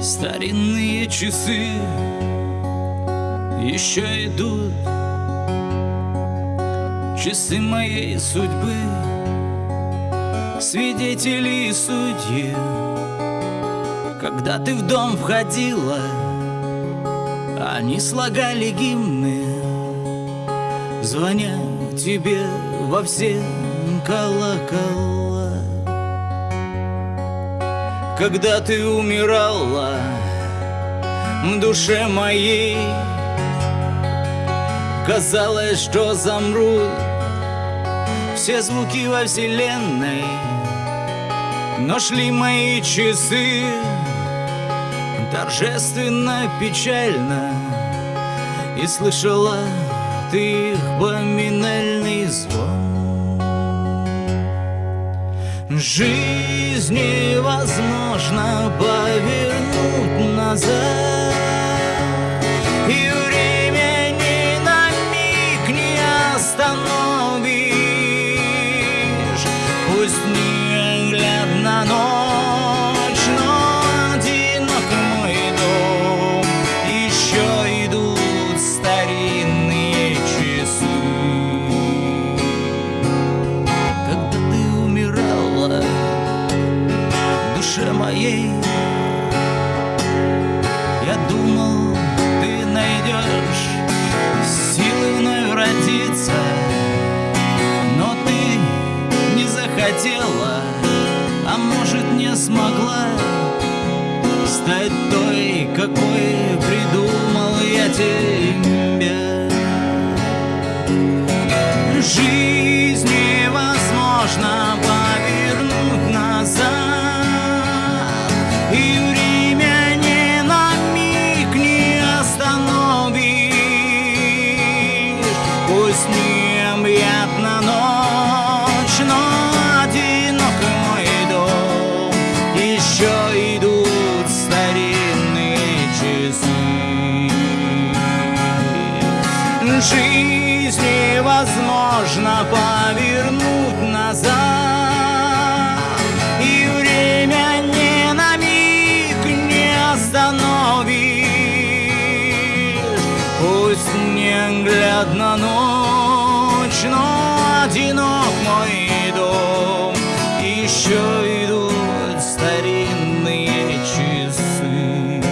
Старинные часы еще идут. Часы моей судьбы Свидетели и судьи. Когда ты в дом входила Они слагали гимны. Звоня тебе во все колокола Когда ты умирала в душе моей Казалось, что замрут все звуки во вселенной Но шли мои часы. Торжественно, печально И слышала ты их поминальный звон Жизнь невозможно повернуть назад душе моей. Я думал, ты найдешь силы вновь родиться Но ты не захотела, а может не смогла Стать той, какой придумал я тебя Жизнь Пусть необъятна ночь, но одинок мой дом Еще идут старинные часы. Жизнь невозможно повернуть неглядна ночь, но одинок мой дом. Еще идут старинные часы.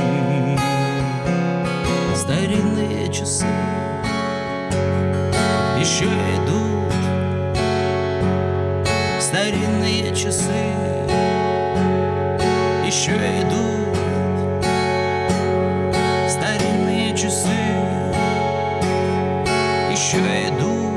Старинные часы еще идут. Старинные часы еще credo.